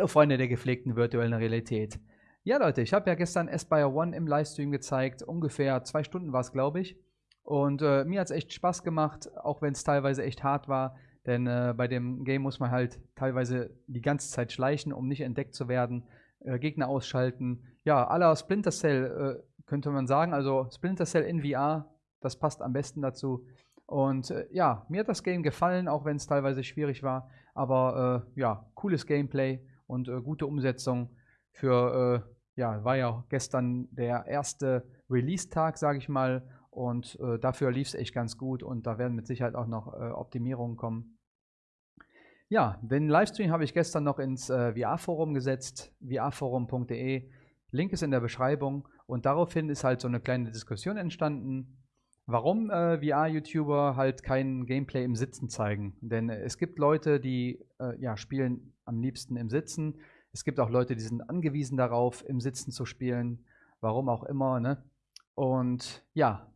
Hallo Freunde der gepflegten virtuellen Realität. Ja Leute, ich habe ja gestern Aspire One im Livestream gezeigt, ungefähr zwei Stunden war es glaube ich. Und äh, mir hat es echt Spaß gemacht, auch wenn es teilweise echt hart war. Denn äh, bei dem Game muss man halt teilweise die ganze Zeit schleichen, um nicht entdeckt zu werden, äh, Gegner ausschalten. Ja, aller Splinter Cell äh, könnte man sagen. Also Splinter Cell in VR, das passt am besten dazu. Und äh, ja, mir hat das Game gefallen, auch wenn es teilweise schwierig war. Aber äh, ja, cooles Gameplay und äh, gute Umsetzung für, äh, ja, war ja gestern der erste Release-Tag, sage ich mal. Und äh, dafür lief es echt ganz gut und da werden mit Sicherheit auch noch äh, Optimierungen kommen. Ja, den Livestream habe ich gestern noch ins VR-Forum gesetzt, vrforum.de. Link ist in der Beschreibung und daraufhin ist halt so eine kleine Diskussion entstanden warum äh, VR-YouTuber halt kein Gameplay im Sitzen zeigen. Denn äh, es gibt Leute, die äh, ja, spielen am liebsten im Sitzen. Es gibt auch Leute, die sind angewiesen darauf, im Sitzen zu spielen. Warum auch immer. Ne? Und ja,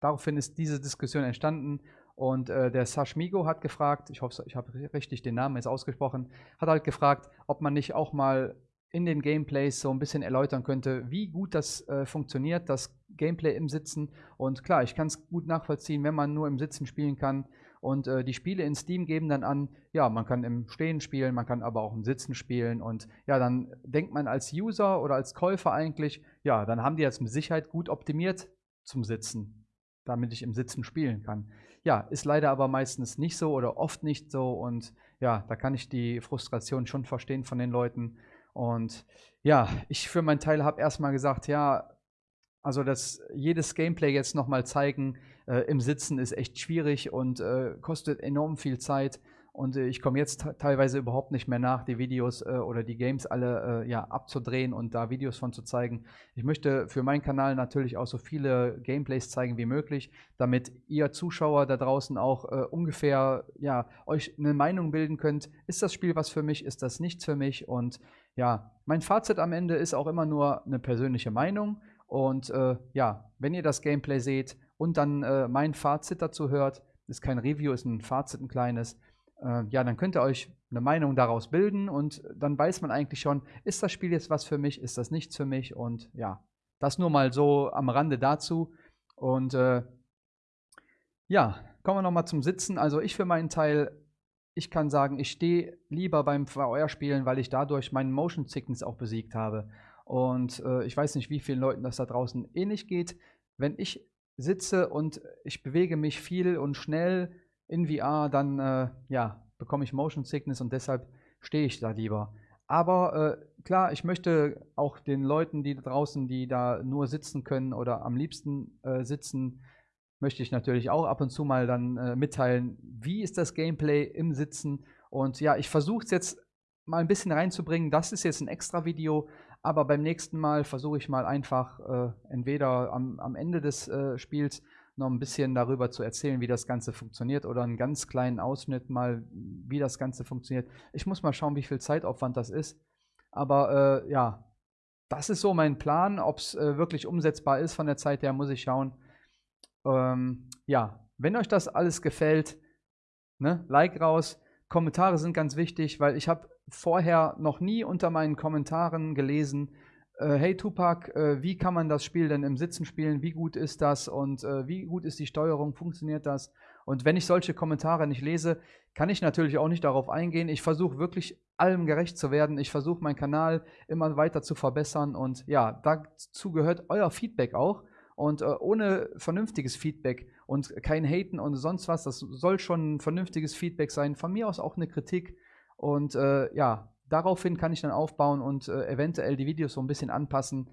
daraufhin ist diese Diskussion entstanden. Und äh, der Sashmigo hat gefragt, ich hoffe, ich habe richtig den Namen jetzt ausgesprochen, hat halt gefragt, ob man nicht auch mal in den Gameplays so ein bisschen erläutern könnte, wie gut das äh, funktioniert, das Gameplay im Sitzen. Und klar, ich kann es gut nachvollziehen, wenn man nur im Sitzen spielen kann. Und äh, die Spiele in Steam geben dann an, ja, man kann im Stehen spielen, man kann aber auch im Sitzen spielen. Und ja, dann denkt man als User oder als Käufer eigentlich, ja, dann haben die das mit Sicherheit gut optimiert zum Sitzen, damit ich im Sitzen spielen kann. Ja, ist leider aber meistens nicht so oder oft nicht so. Und ja, da kann ich die Frustration schon verstehen von den Leuten. Und ja, ich für meinen Teil habe erstmal gesagt, ja, also das jedes Gameplay jetzt nochmal zeigen äh, im Sitzen ist echt schwierig und äh, kostet enorm viel Zeit. Und äh, ich komme jetzt teilweise überhaupt nicht mehr nach, die Videos äh, oder die Games alle äh, ja, abzudrehen und da Videos von zu zeigen. Ich möchte für meinen Kanal natürlich auch so viele Gameplays zeigen wie möglich, damit ihr Zuschauer da draußen auch äh, ungefähr ja, euch eine Meinung bilden könnt. Ist das Spiel was für mich? Ist das nichts für mich? Und ja, mein Fazit am Ende ist auch immer nur eine persönliche Meinung. Und äh, ja, wenn ihr das Gameplay seht und dann äh, mein Fazit dazu hört, ist kein Review, ist ein Fazit, ein kleines, äh, ja, dann könnt ihr euch eine Meinung daraus bilden und dann weiß man eigentlich schon, ist das Spiel jetzt was für mich, ist das nichts für mich und ja, das nur mal so am Rande dazu. Und äh, ja, kommen wir nochmal zum Sitzen. Also ich für meinen Teil ich kann sagen, ich stehe lieber beim VR-Spielen, weil ich dadurch meinen Motion Sickness auch besiegt habe. Und äh, ich weiß nicht, wie vielen Leuten das da draußen ähnlich geht. Wenn ich sitze und ich bewege mich viel und schnell in VR, dann äh, ja, bekomme ich Motion Sickness und deshalb stehe ich da lieber. Aber äh, klar, ich möchte auch den Leuten, die da draußen, die da nur sitzen können oder am liebsten äh, sitzen, möchte ich natürlich auch ab und zu mal dann äh, mitteilen, wie ist das Gameplay im Sitzen. Und ja, ich versuche es jetzt mal ein bisschen reinzubringen. Das ist jetzt ein extra Video, aber beim nächsten Mal versuche ich mal einfach äh, entweder am, am, Ende des äh, Spiels noch ein bisschen darüber zu erzählen, wie das Ganze funktioniert oder einen ganz kleinen Ausschnitt mal, wie das Ganze funktioniert. Ich muss mal schauen, wie viel Zeitaufwand das ist. Aber äh, ja, das ist so mein Plan. Ob es äh, wirklich umsetzbar ist von der Zeit her, muss ich schauen. Ähm, ja, wenn euch das alles gefällt, ne, Like raus. Kommentare sind ganz wichtig, weil ich habe vorher noch nie unter meinen Kommentaren gelesen, äh, hey Tupac, äh, wie kann man das Spiel denn im Sitzen spielen? Wie gut ist das und äh, wie gut ist die Steuerung? Funktioniert das? Und wenn ich solche Kommentare nicht lese, kann ich natürlich auch nicht darauf eingehen. Ich versuche wirklich allem gerecht zu werden. Ich versuche meinen Kanal immer weiter zu verbessern und ja, dazu gehört euer Feedback auch. Und äh, ohne vernünftiges Feedback und kein Haten und sonst was, das soll schon ein vernünftiges Feedback sein. Von mir aus auch eine Kritik. Und äh, ja, daraufhin kann ich dann aufbauen und äh, eventuell die Videos so ein bisschen anpassen.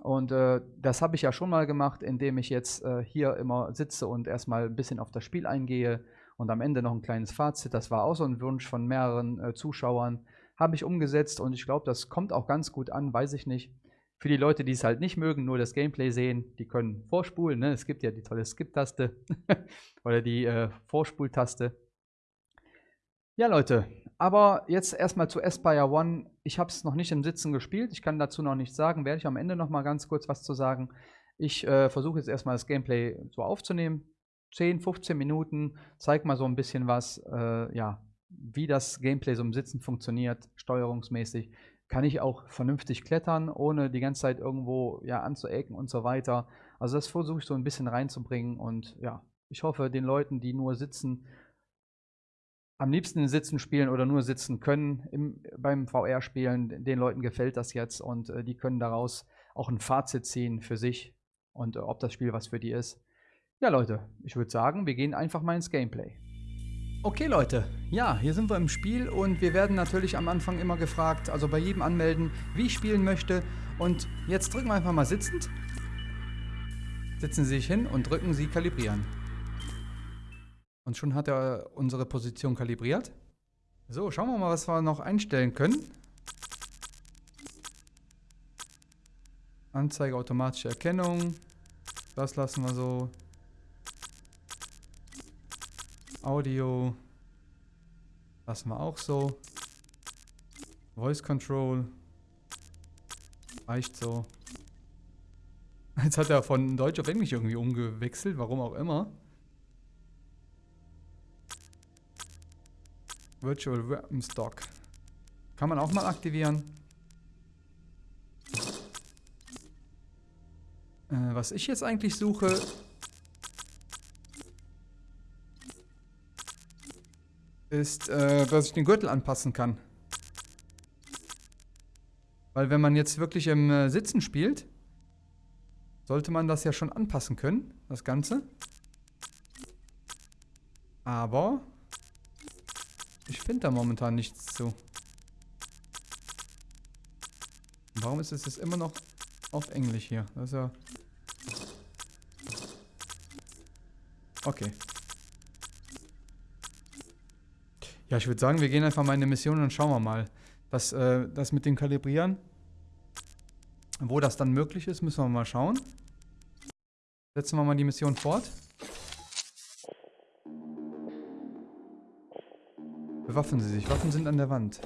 Und äh, das habe ich ja schon mal gemacht, indem ich jetzt äh, hier immer sitze und erstmal ein bisschen auf das Spiel eingehe und am Ende noch ein kleines Fazit. Das war auch so ein Wunsch von mehreren äh, Zuschauern. Habe ich umgesetzt und ich glaube, das kommt auch ganz gut an, weiß ich nicht. Für die Leute, die es halt nicht mögen, nur das Gameplay sehen, die können vorspulen. Ne? Es gibt ja die tolle Skip-Taste oder die äh, Vorspultaste. Ja, Leute, aber jetzt erstmal zu Aspire One. Ich habe es noch nicht im Sitzen gespielt. Ich kann dazu noch nichts sagen. Werde ich am Ende noch mal ganz kurz was zu sagen. Ich äh, versuche jetzt erstmal das Gameplay so aufzunehmen. 10, 15 Minuten, zeig mal so ein bisschen was, äh, ja, wie das Gameplay so im Sitzen funktioniert, steuerungsmäßig. Kann ich auch vernünftig klettern, ohne die ganze Zeit irgendwo ja, anzuecken und so weiter. Also das versuche ich so ein bisschen reinzubringen und ja, ich hoffe, den Leuten, die nur sitzen, am liebsten sitzen spielen oder nur sitzen können im, beim VR-Spielen, den Leuten gefällt das jetzt und äh, die können daraus auch ein Fazit ziehen für sich und äh, ob das Spiel was für die ist. Ja, Leute, ich würde sagen, wir gehen einfach mal ins Gameplay. Okay, Leute, ja, hier sind wir im Spiel und wir werden natürlich am Anfang immer gefragt, also bei jedem anmelden, wie ich spielen möchte. Und jetzt drücken wir einfach mal sitzend. Setzen Sie sich hin und drücken Sie kalibrieren. Und schon hat er unsere Position kalibriert. So, schauen wir mal, was wir noch einstellen können. Anzeige automatische Erkennung. Das lassen wir so. Audio lassen wir auch so. Voice Control reicht so. Jetzt hat er von Deutsch auf Englisch irgendwie umgewechselt, warum auch immer. Virtual Weapon Stock. Kann man auch mal aktivieren. Äh, was ich jetzt eigentlich suche, ist, äh, dass ich den Gürtel anpassen kann. Weil wenn man jetzt wirklich im äh, Sitzen spielt, sollte man das ja schon anpassen können, das Ganze. Aber ich finde da momentan nichts zu. Warum ist es jetzt immer noch auf Englisch hier? Das ist ja... Okay. Ja, ich würde sagen, wir gehen einfach mal in die Mission und schauen wir mal. Das, äh, das mit dem Kalibrieren, wo das dann möglich ist, müssen wir mal schauen. Setzen wir mal die Mission fort. Bewaffen Sie sich. Waffen sind an der Wand.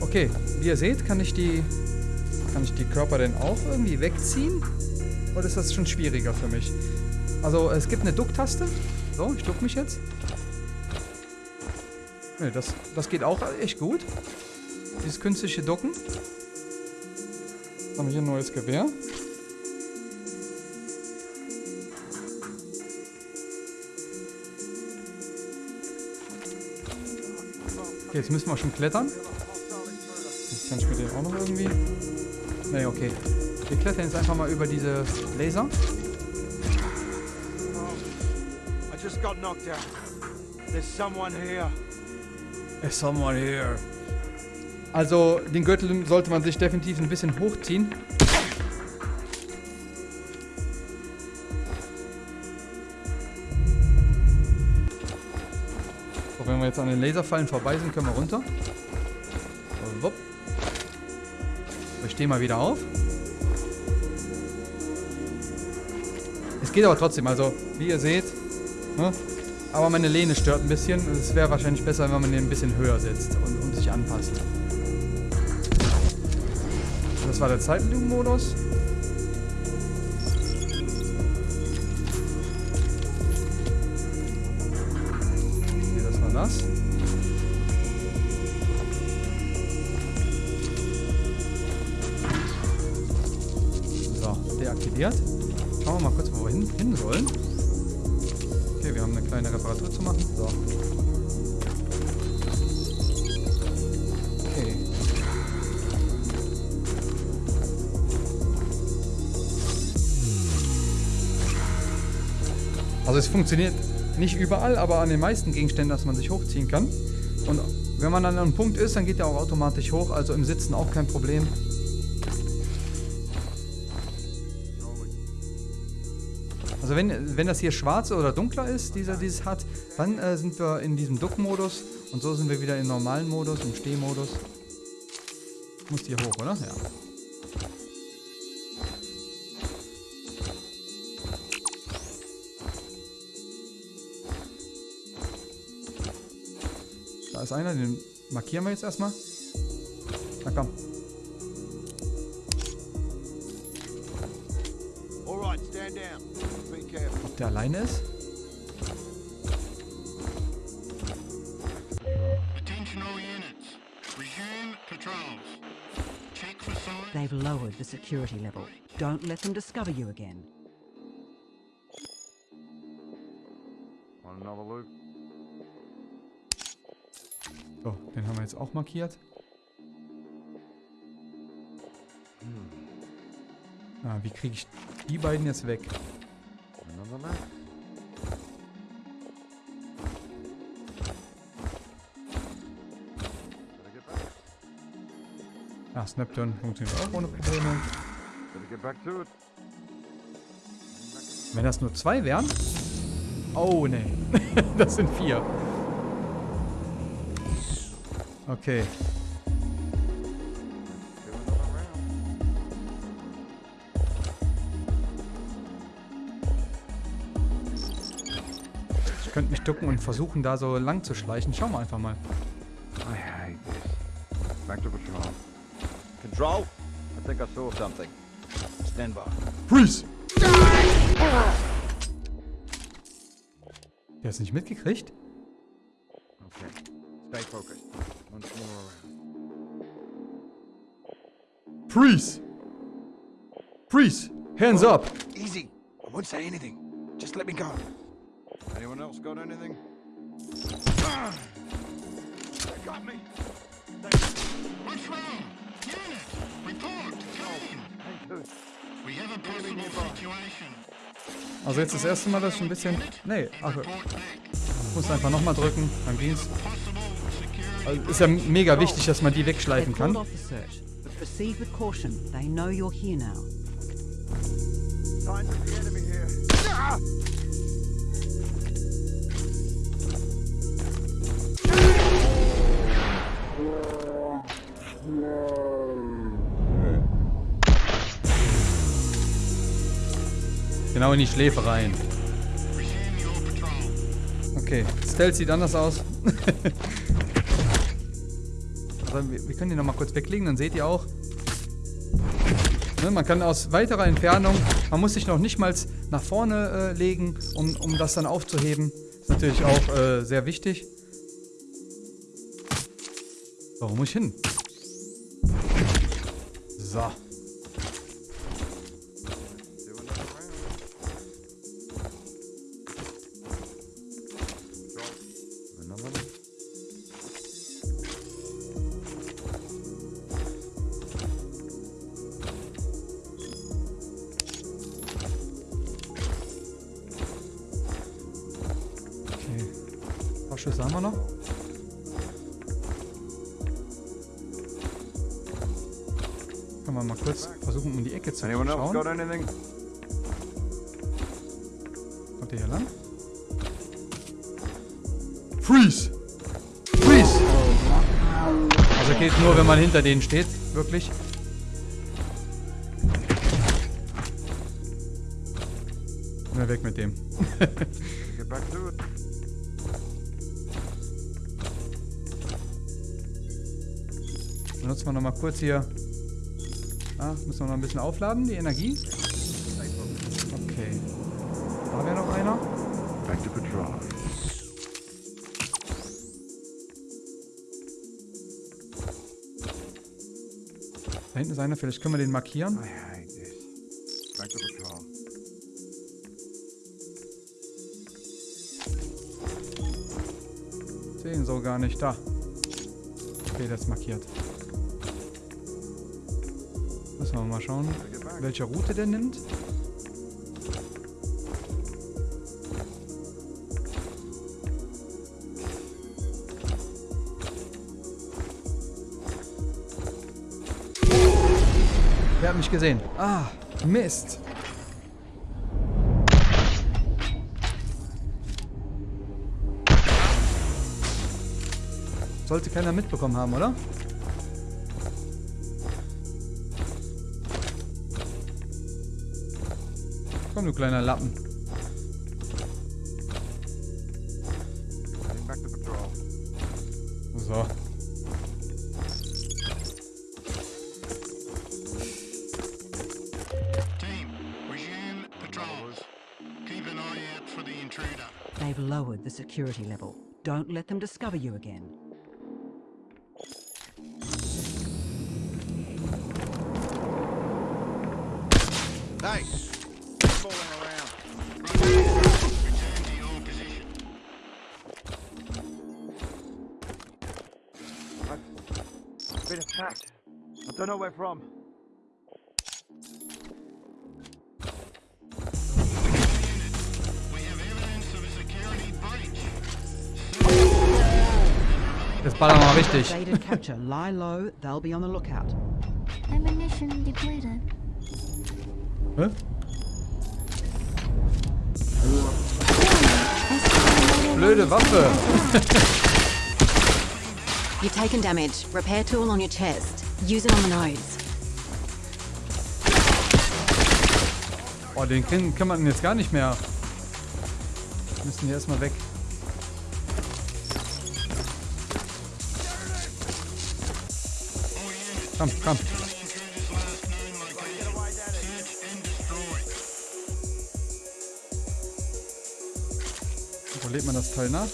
Okay, wie ihr seht, kann ich die kann ich die Körper denn auch irgendwie wegziehen? Oder ist das schon schwieriger für mich? Also, es gibt eine Ducktaste. So, ich duck mich jetzt. Ne, das, das geht auch echt gut. Dieses künstliche Ducken. Jetzt haben wir hier ein neues Gewehr. Okay, jetzt müssen wir schon klettern. Jetzt kann ich mir den auch noch irgendwie... Ne, okay. Wir klettern jetzt einfach mal über diese Laser. I just got knocked out. There's someone here. There's someone here. Also, den Gürtel sollte man sich definitiv ein bisschen hochziehen. Wir jetzt an den Laserfallen vorbei sind, können wir runter. Wupp. Wir stehen mal wieder auf. Es geht aber trotzdem, also wie ihr seht, ne, aber meine Lehne stört ein bisschen. Es wäre wahrscheinlich besser, wenn man den ein bisschen höher setzt und, und sich anpasst. Das war der Zeitlupenmodus. Okay, So, deaktiviert. Schauen wir mal kurz, wo wir hin, hin sollen. Okay, wir haben eine kleine Reparatur zu machen. So. Okay. Also es funktioniert nicht überall, aber an den meisten Gegenständen, dass man sich hochziehen kann. Und wenn man an einem Punkt ist, dann geht er auch automatisch hoch, also im Sitzen auch kein Problem. Also wenn, wenn das hier schwarz oder dunkler ist, dieser dieses hat, dann äh, sind wir in diesem Duck-Modus und so sind wir wieder im normalen Modus, im Stehmodus. Muss hier hoch, oder? Ja. ist einer, den markieren wir jetzt erstmal. Na komm. Signs. They've lowered the security level. Don't let them discover you again. Want another loop? So, den haben wir jetzt auch markiert. Ah, wie kriege ich die beiden jetzt weg? Get back. Ah, Snapton funktioniert auch ohne Probleme. Wenn das nur zwei wären? Oh, nee. das sind vier. Okay. Ducken und versuchen, da so lang zu schleichen. Schauen wir einfach mal. I hate this. Back to patrol. Control? I think I saw something. Stand by. Freeze! Der ist nicht mitgekriegt? Okay. Stay focused. Once more around. Freeze! Freeze! Hands up! Easy. I won't say anything. Just let me go. Anyone else got anything? Ah! They got me. What's wrong? Unit, report. Dude. We have a possible situation. Also jetzt das erste Mal, dass ich ein bisschen... Nee, ach, ich muss einfach nochmal drücken. Dann ging's. Also ist ja mega wichtig, dass man die wegschleifen kann. proceed with caution. They know you're here now. Signs of the enemy here. Genau in die Schläfe rein. Okay, Stealth sieht anders aus. also, wir, wir können die nochmal kurz weglegen, dann seht ihr auch. Ne, man kann aus weiterer Entfernung, man muss sich noch nicht mal nach vorne äh, legen, um, um das dann aufzuheben. Ist natürlich auch äh, sehr wichtig. So, wo muss ich hin? So. Schüsse haben wir noch. Können wir mal kurz versuchen, um die Ecke zu schauen. Kommt der hier lang? Freeze! Freeze! Also geht nur, wenn man hinter denen steht. Wirklich. Na, weg mit dem. Benutzen wir nochmal kurz hier. Ah, müssen wir noch ein bisschen aufladen, die Energie. Okay. Da wäre noch einer. Back to patrol. Da hinten ist einer, vielleicht können wir den markieren. Back to patrol. Sehen so gar nicht. Da. Okay, das ist markiert. Müssen wir mal schauen, welche Route der nimmt. Der hat mich gesehen. Ah, Mist. Sollte keiner mitbekommen haben, oder? Komm, du kleiner Lappen. Heading back to patrol. So. So. Team, resume patrols. Keep an eye out for the intruder. They've lowered the security level. Don't let them discover you again. Hey! Attacked. I don't know where from. We have evidence of a security breach. Jetzt ballern wir mal richtig. Capture. Lie low. They'll be on the lookout. Ammunition depleted. Hä? Blöde Waffe. You've taken damage. Repair tool on your chest. Use it on the nose. Oh, den kann, kann man jetzt gar nicht mehr. Müssen wir erstmal weg. Komm, komm. Wo lädt man das Teil nach?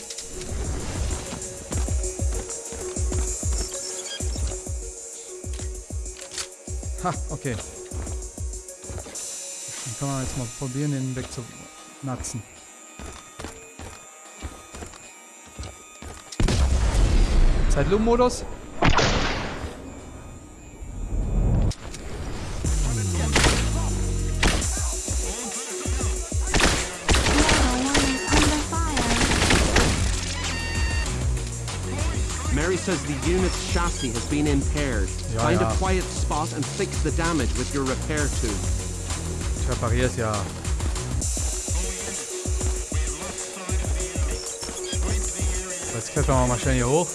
Ha, okay. Dann kann man jetzt mal probieren, den wegzunatzen. Zeitlupenmodus? Mary says the unit's chassis has been impaired. Ja, Find ja. a quiet spot and fix the damage with your repair tool. Ich reparier's ja. Jetzt klettern wir mal schnell hier hoch.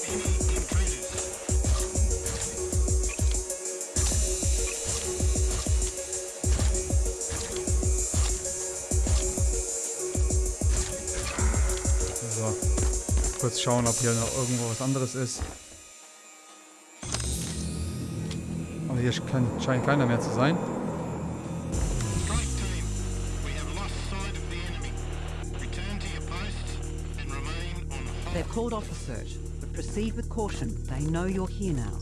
So. Kurz schauen, ob hier noch irgendwo was anderes ist. Hier kann, scheint keiner mehr zu sein. They've called off the search, but proceed with caution. They know you're here now.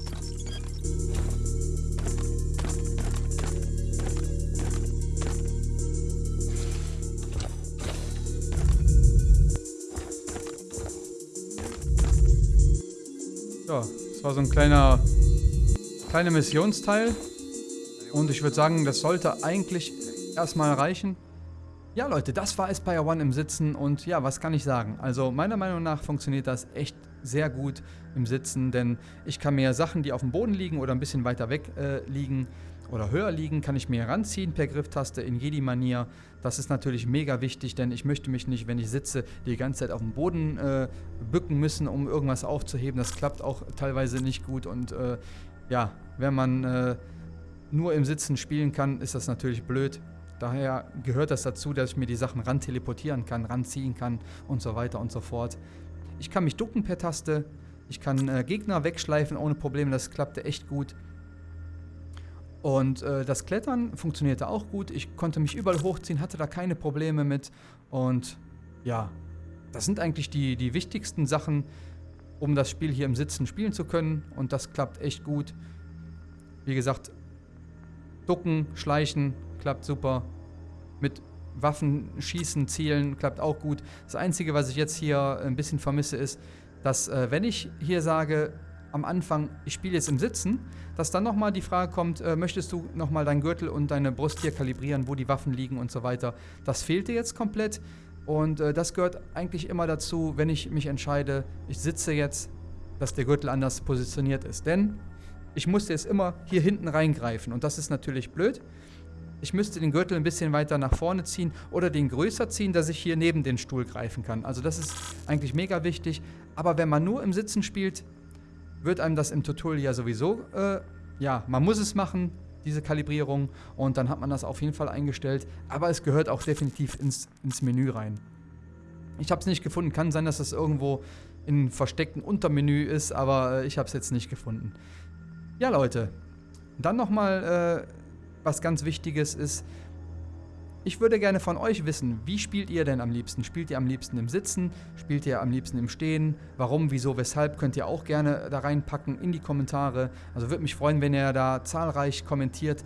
Ja, das war so ein kleiner, kleiner Missionsteil. Und ich würde sagen, das sollte eigentlich erstmal reichen. Ja, Leute, das war Aspire One im Sitzen und ja, was kann ich sagen? Also meiner Meinung nach funktioniert das echt sehr gut im Sitzen, denn ich kann mir Sachen, die auf dem Boden liegen oder ein bisschen weiter weg äh, liegen oder höher liegen, kann ich mir ranziehen per Grifftaste in Jedi-Manier. Das ist natürlich mega wichtig, denn ich möchte mich nicht, wenn ich sitze, die ganze Zeit auf dem Boden äh, bücken müssen, um irgendwas aufzuheben. Das klappt auch teilweise nicht gut und äh, ja, wenn man äh, nur im Sitzen spielen kann, ist das natürlich blöd. Daher gehört das dazu, dass ich mir die Sachen ran teleportieren kann, ranziehen kann und so weiter und so fort. Ich kann mich ducken per Taste. Ich kann äh, Gegner wegschleifen ohne Probleme. Das klappte echt gut. Und äh, das Klettern funktionierte auch gut. Ich konnte mich überall hochziehen, hatte da keine Probleme mit. Und ja, das sind eigentlich die, die wichtigsten Sachen, um das Spiel hier im Sitzen spielen zu können. Und das klappt echt gut. Wie gesagt, ducken, schleichen, klappt super. Mit Waffen schießen, zielen, klappt auch gut. Das Einzige, was ich jetzt hier ein bisschen vermisse, ist, dass äh, wenn ich hier sage, am Anfang, ich spiele jetzt im Sitzen, dass dann nochmal die Frage kommt, äh, möchtest du nochmal deinen Gürtel und deine Brust hier kalibrieren, wo die Waffen liegen und so weiter. Das fehlte jetzt komplett und äh, das gehört eigentlich immer dazu, wenn ich mich entscheide, ich sitze jetzt, dass der Gürtel anders positioniert ist. Denn ich musste jetzt immer hier hinten reingreifen und das ist natürlich blöd. Ich müsste den Gürtel ein bisschen weiter nach vorne ziehen oder den größer ziehen, dass ich hier neben den Stuhl greifen kann. Also das ist eigentlich mega wichtig. Aber wenn man nur im Sitzen spielt, wird einem das im Tutorial ja sowieso, äh, ja, man muss es machen, diese Kalibrierung. Und dann hat man das auf jeden Fall eingestellt. Aber es gehört auch definitiv ins, ins Menü rein. Ich habe es nicht gefunden. Kann sein, dass das irgendwo in versteckten Untermenü ist, aber äh, ich habe es jetzt nicht gefunden. Ja, Leute, dann nochmal, äh, was ganz Wichtiges ist, ich würde gerne von euch wissen, wie spielt ihr denn am liebsten? Spielt ihr am liebsten im Sitzen? Spielt ihr am liebsten im Stehen? Warum, wieso, weshalb? Könnt ihr auch gerne da reinpacken in die Kommentare. Also würde mich freuen, wenn ihr da zahlreich kommentiert,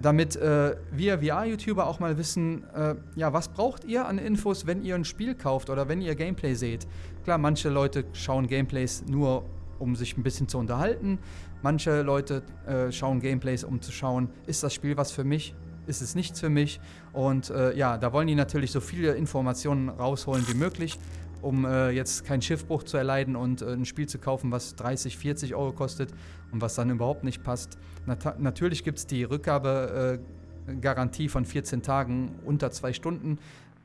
damit äh, wir VR-YouTuber auch mal wissen, äh, ja, was braucht ihr an Infos, wenn ihr ein Spiel kauft oder wenn ihr Gameplay seht. Klar, manche Leute schauen Gameplays nur, um sich ein bisschen zu unterhalten. Manche Leute äh, schauen Gameplays, um zu schauen, ist das Spiel was für mich? Ist es nichts für mich. Und äh, ja, da wollen die natürlich so viele Informationen rausholen wie möglich, um äh, jetzt keinen Schiffbruch zu erleiden und äh, ein Spiel zu kaufen, was 30, 40 Euro kostet und was dann überhaupt nicht passt. Nat natürlich gibt es die Rückgabegarantie von 14 Tagen unter zwei Stunden,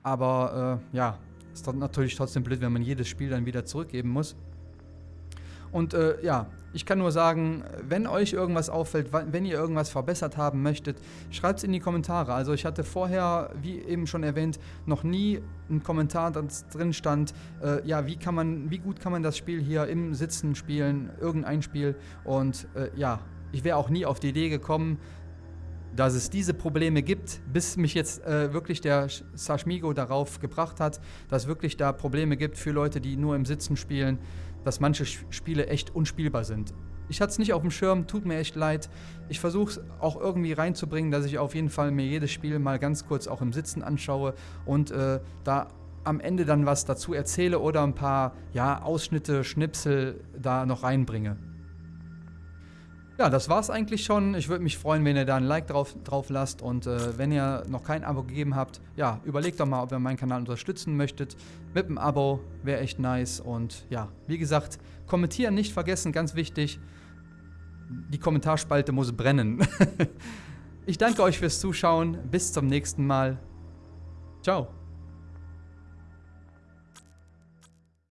aber äh, ja, ist natürlich trotzdem blöd, wenn man jedes Spiel dann wieder zurückgeben muss. Und äh, ja, ich kann nur sagen, wenn euch irgendwas auffällt, wenn ihr irgendwas verbessert haben möchtet, schreibt es in die Kommentare. Also ich hatte vorher, wie eben schon erwähnt, noch nie einen Kommentar, das drin stand, äh, ja, wie kann man, wie gut kann man das Spiel hier im Sitzen spielen, irgendein Spiel. Und äh, ja, ich wäre auch nie auf die Idee gekommen, dass es diese Probleme gibt, bis mich jetzt äh, wirklich der Sashmigo darauf gebracht hat, dass es wirklich da Probleme gibt für Leute, die nur im Sitzen spielen dass manche Spiele echt unspielbar sind. Ich hatte es nicht auf dem Schirm, tut mir echt leid. Ich versuche es auch irgendwie reinzubringen, dass ich auf jeden Fall mir jedes Spiel mal ganz kurz auch im Sitzen anschaue und äh, da am Ende dann was dazu erzähle oder ein paar ja, Ausschnitte, Schnipsel da noch reinbringe. Ja, das war's eigentlich schon. Ich würde mich freuen, wenn ihr da ein Like drauf, drauf lasst. Und äh, wenn ihr noch kein Abo gegeben habt, ja, überlegt doch mal, ob ihr meinen Kanal unterstützen möchtet. Mit einem Abo wäre echt nice. Und ja, wie gesagt, kommentieren nicht vergessen, ganz wichtig. Die Kommentarspalte muss brennen. ich danke euch fürs Zuschauen. Bis zum nächsten Mal. Ciao.